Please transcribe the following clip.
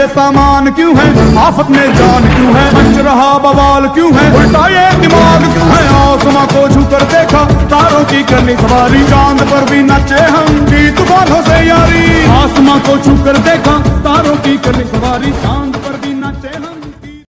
ये सामान क्यों है? आफत में जान क्यों है? बच रहा बवाल क्यों है? उल्टा ये दिमाग क्यों है? आसमां को छू कर देखा, तारों की करनी सवारी। चाँद पर भी नचे हम, गीत बालों से यारी आसमां को छू कर देखा, तारों की करनी सवारी। चाँद पर